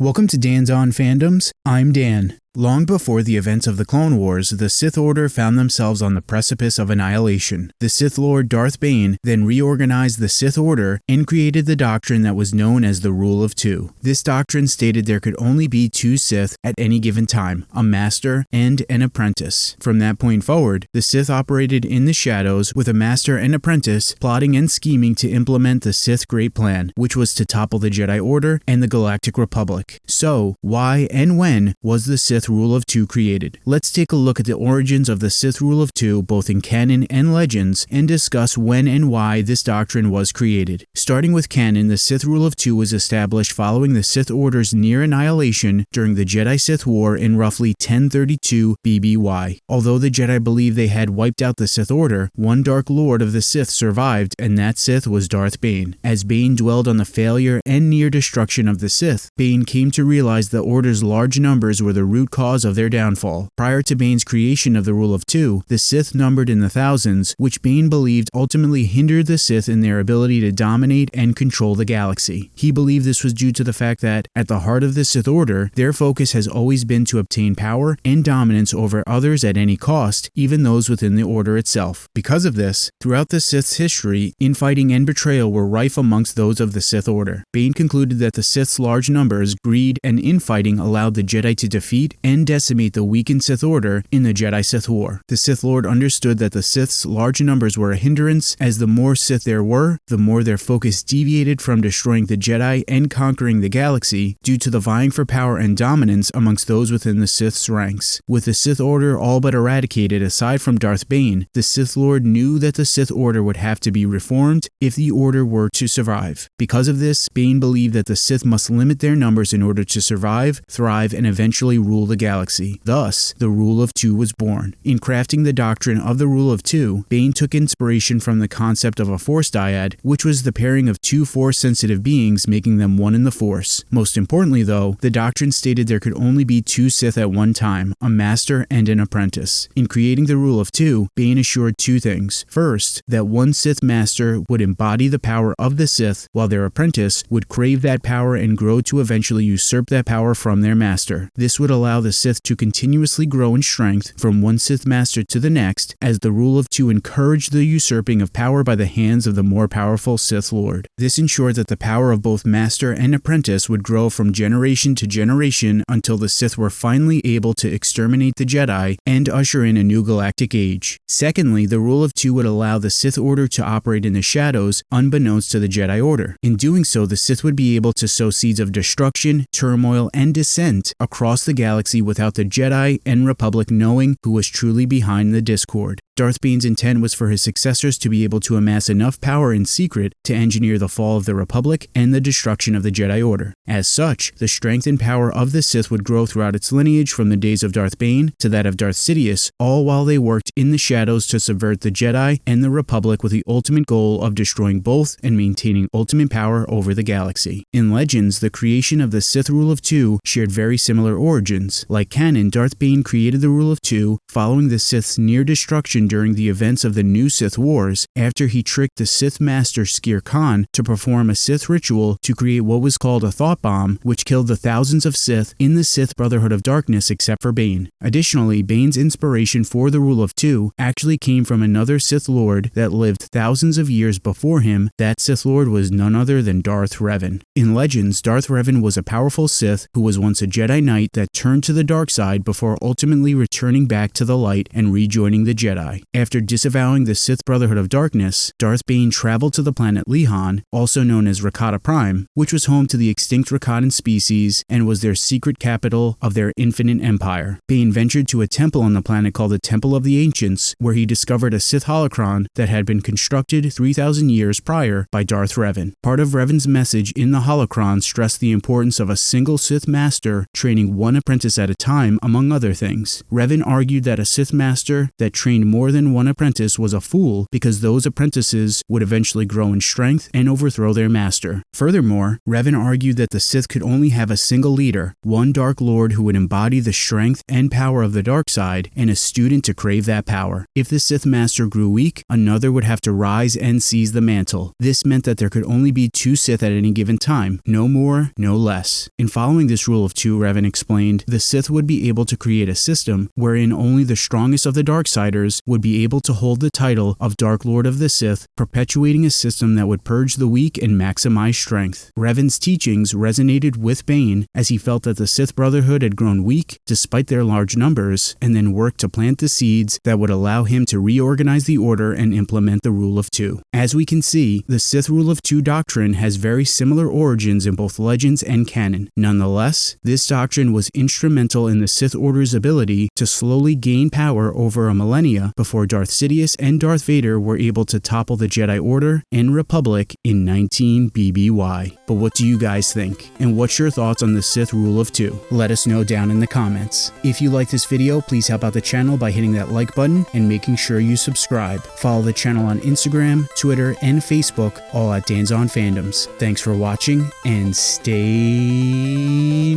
Welcome to Dan's On Fandoms. I'm Dan. Long before the events of the Clone Wars, the Sith Order found themselves on the precipice of annihilation. The Sith Lord Darth Bane then reorganized the Sith Order and created the doctrine that was known as the Rule of Two. This doctrine stated there could only be two Sith at any given time, a master and an apprentice. From that point forward, the Sith operated in the shadows with a master and apprentice plotting and scheming to implement the Sith Great Plan, which was to topple the Jedi Order and the Galactic Republic. So, why and when was the Sith Rule of Two created. Let's take a look at the origins of the Sith Rule of Two both in canon and legends and discuss when and why this doctrine was created. Starting with canon, the Sith Rule of Two was established following the Sith Order's near annihilation during the Jedi-Sith War in roughly 1032 BBY. Although the Jedi believed they had wiped out the Sith Order, one Dark Lord of the Sith survived and that Sith was Darth Bane. As Bane dwelled on the failure and near destruction of the Sith, Bane came to realize the Order's large numbers were the root cause of their downfall. Prior to Bane's creation of the Rule of Two, the Sith numbered in the thousands, which Bane believed ultimately hindered the Sith in their ability to dominate and control the galaxy. He believed this was due to the fact that, at the heart of the Sith Order, their focus has always been to obtain power and dominance over others at any cost, even those within the Order itself. Because of this, throughout the Sith's history, infighting and betrayal were rife amongst those of the Sith Order. Bane concluded that the Sith's large numbers, greed, and infighting allowed the Jedi to defeat and decimate the weakened Sith Order in the Jedi Sith War. The Sith Lord understood that the Sith's large numbers were a hindrance, as the more Sith there were, the more their focus deviated from destroying the Jedi and conquering the galaxy due to the vying for power and dominance amongst those within the Sith's ranks. With the Sith Order all but eradicated aside from Darth Bane, the Sith Lord knew that the Sith Order would have to be reformed if the Order were to survive. Because of this, Bane believed that the Sith must limit their numbers in order to survive, thrive, and eventually rule the galaxy. Thus, the Rule of Two was born. In crafting the doctrine of the Rule of Two, Bane took inspiration from the concept of a Force dyad, which was the pairing of two Force-sensitive beings making them one in the Force. Most importantly, though, the doctrine stated there could only be two Sith at one time, a master and an apprentice. In creating the Rule of Two, Bane assured two things. First, that one Sith master would embody the power of the Sith, while their apprentice would crave that power and grow to eventually usurp that power from their master. This would allow the Sith to continuously grow in strength from one Sith master to the next, as the Rule of Two encouraged the usurping of power by the hands of the more powerful Sith Lord. This ensured that the power of both master and apprentice would grow from generation to generation until the Sith were finally able to exterminate the Jedi and usher in a new galactic age. Secondly, the Rule of Two would allow the Sith Order to operate in the shadows unbeknownst to the Jedi Order. In doing so, the Sith would be able to sow seeds of destruction, turmoil, and dissent across the galaxy without the Jedi and Republic knowing who was truly behind the discord. Darth Bane's intent was for his successors to be able to amass enough power in secret to engineer the fall of the Republic and the destruction of the Jedi Order. As such, the strength and power of the Sith would grow throughout its lineage from the days of Darth Bane to that of Darth Sidious, all while they worked in the shadows to subvert the Jedi and the Republic with the ultimate goal of destroying both and maintaining ultimate power over the galaxy. In Legends, the creation of the Sith Rule of Two shared very similar origins. Like canon, Darth Bane created the Rule of Two following the Sith's near destruction during the events of the New Sith Wars after he tricked the Sith Master Skere Kaan to perform a Sith ritual to create what was called a thought bomb, which killed the thousands of Sith in the Sith Brotherhood of Darkness except for Bane. Additionally, Bane's inspiration for the Rule of Two actually came from another Sith Lord that lived thousands of years before him. That Sith Lord was none other than Darth Revan. In Legends, Darth Revan was a powerful Sith who was once a Jedi Knight that turned to the dark side before ultimately returning back to the light and rejoining the Jedi. After disavowing the Sith Brotherhood of Darkness, Darth Bane traveled to the planet Lehon, also known as Rakata Prime, which was home to the extinct Rakatan species and was their secret capital of their infinite empire. Bane ventured to a temple on the planet called the Temple of the Ancients, where he discovered a Sith holocron that had been constructed 3,000 years prior by Darth Revan. Part of Revan's message in the holocron stressed the importance of a single Sith master training one apprentice at a time, among other things. Revan argued that a Sith master that trained more than one apprentice was a fool because those apprentices would eventually grow in strength and overthrow their master. Furthermore, Revan argued that the Sith could only have a single leader, one Dark Lord who would embody the strength and power of the dark side, and a student to crave that power. If the Sith master grew weak, another would have to rise and seize the mantle. This meant that there could only be two Sith at any given time, no more, no less. In following this rule of two, Revan explained, the Sith would be able to create a system wherein only the strongest of the Darksiders would be able to hold the title of Dark Lord of the Sith, perpetuating a system that would purge the weak and maximize strength. Revan's teachings resonated with Bane as he felt that the Sith Brotherhood had grown weak despite their large numbers, and then worked to plant the seeds that would allow him to reorganize the Order and implement the Rule of Two. As we can see, the Sith Rule of Two doctrine has very similar origins in both legends and canon. Nonetheless, this doctrine was instrumental in the Sith Order's ability to slowly gain power over a millennia before Darth Sidious and Darth Vader were able to topple the Jedi Order and Republic in 19 BBY. But what do you guys think? And what's your thoughts on the Sith Rule of Two? Let us know down in the comments. If you like this video, please help out the channel by hitting that like button and making sure you subscribe. Follow the channel on Instagram, Twitter, and Facebook, all at Dan's on Fandoms. Thanks for watching and stay